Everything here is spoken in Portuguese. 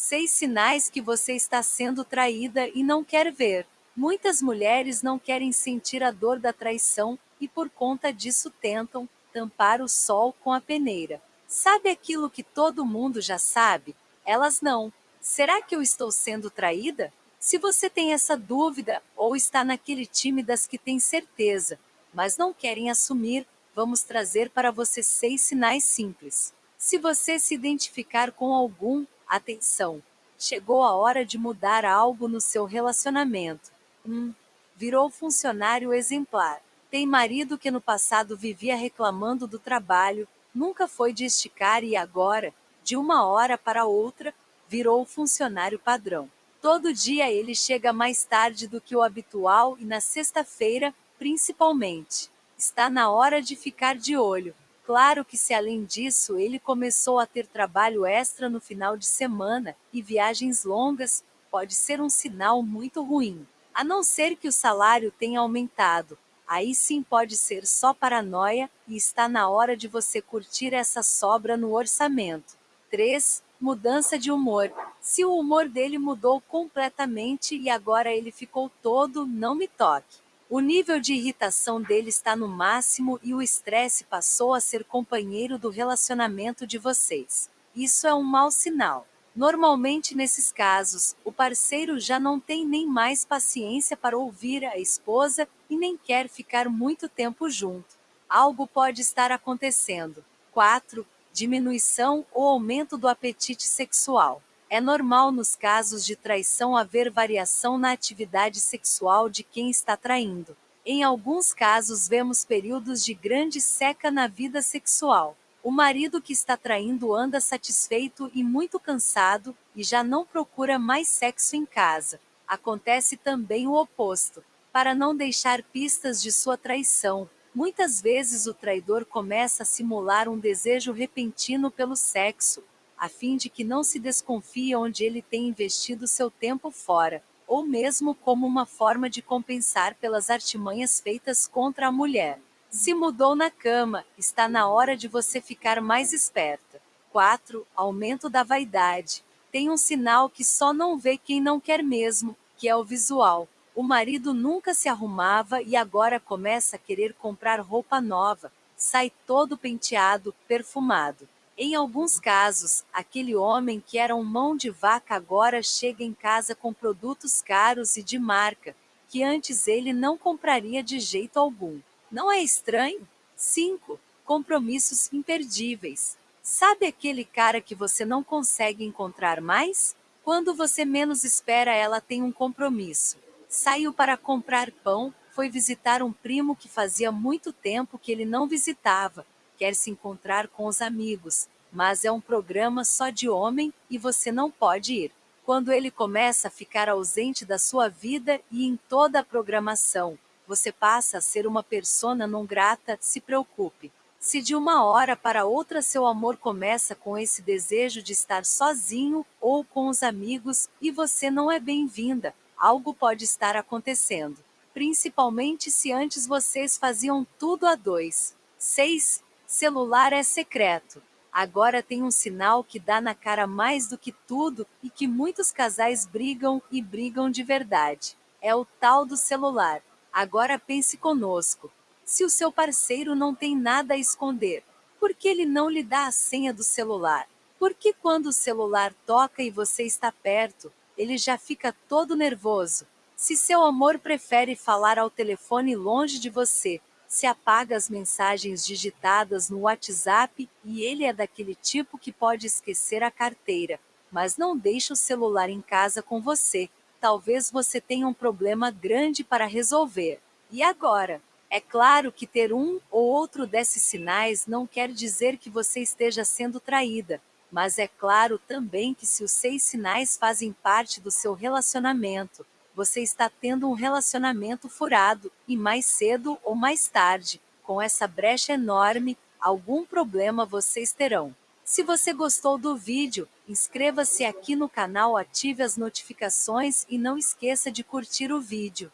Seis sinais que você está sendo traída e não quer ver. Muitas mulheres não querem sentir a dor da traição e por conta disso tentam tampar o sol com a peneira. Sabe aquilo que todo mundo já sabe? Elas não. Será que eu estou sendo traída? Se você tem essa dúvida ou está naquele time das que tem certeza, mas não querem assumir, vamos trazer para você seis sinais simples. Se você se identificar com algum, atenção, chegou a hora de mudar algo no seu relacionamento. 1. Um, virou funcionário exemplar. Tem marido que no passado vivia reclamando do trabalho, nunca foi de esticar e agora, de uma hora para outra, virou funcionário padrão. Todo dia ele chega mais tarde do que o habitual e na sexta-feira, principalmente. Está na hora de ficar de olho. Claro que se além disso ele começou a ter trabalho extra no final de semana e viagens longas, pode ser um sinal muito ruim. A não ser que o salário tenha aumentado. Aí sim pode ser só paranoia e está na hora de você curtir essa sobra no orçamento. 3. Mudança de humor. Se o humor dele mudou completamente e agora ele ficou todo, não me toque. O nível de irritação dele está no máximo e o estresse passou a ser companheiro do relacionamento de vocês. Isso é um mau sinal. Normalmente, nesses casos, o parceiro já não tem nem mais paciência para ouvir a esposa e nem quer ficar muito tempo junto. Algo pode estar acontecendo. 4. Diminuição ou aumento do apetite sexual. É normal nos casos de traição haver variação na atividade sexual de quem está traindo. Em alguns casos, vemos períodos de grande seca na vida sexual. O marido que está traindo anda satisfeito e muito cansado e já não procura mais sexo em casa. Acontece também o oposto. Para não deixar pistas de sua traição, muitas vezes o traidor começa a simular um desejo repentino pelo sexo, a fim de que não se desconfie onde ele tem investido seu tempo fora, ou mesmo como uma forma de compensar pelas artimanhas feitas contra a mulher. Se mudou na cama, está na hora de você ficar mais esperta. 4. Aumento da vaidade. Tem um sinal que só não vê quem não quer mesmo, que é o visual. O marido nunca se arrumava e agora começa a querer comprar roupa nova. Sai todo penteado, perfumado. Em alguns casos, aquele homem que era um mão de vaca agora chega em casa com produtos caros e de marca, que antes ele não compraria de jeito algum. Não é estranho? 5. Compromissos imperdíveis. Sabe aquele cara que você não consegue encontrar mais? Quando você menos espera, ela tem um compromisso. Saiu para comprar pão, foi visitar um primo que fazia muito tempo que ele não visitava, quer se encontrar com os amigos, mas é um programa só de homem e você não pode ir. Quando ele começa a ficar ausente da sua vida e em toda a programação, você passa a ser uma persona não grata, se preocupe. Se de uma hora para outra seu amor começa com esse desejo de estar sozinho ou com os amigos e você não é bem-vinda, algo pode estar acontecendo. Principalmente se antes vocês faziam tudo a dois. 6. Celular é secreto. Agora tem um sinal que dá na cara mais do que tudo e que muitos casais brigam e brigam de verdade. É o tal do celular. Agora pense conosco. Se o seu parceiro não tem nada a esconder, por que ele não lhe dá a senha do celular? Por que quando o celular toca e você está perto, ele já fica todo nervoso? Se seu amor prefere falar ao telefone longe de você, se apaga as mensagens digitadas no WhatsApp e ele é daquele tipo que pode esquecer a carteira, mas não deixa o celular em casa com você, talvez você tenha um problema grande para resolver. E agora? É claro que ter um ou outro desses sinais não quer dizer que você esteja sendo traída, mas é claro também que se os seis sinais fazem parte do seu relacionamento, você está tendo um relacionamento furado e mais cedo ou mais tarde, com essa brecha enorme, algum problema vocês terão. Se você gostou do vídeo, inscreva-se aqui no canal, ative as notificações e não esqueça de curtir o vídeo.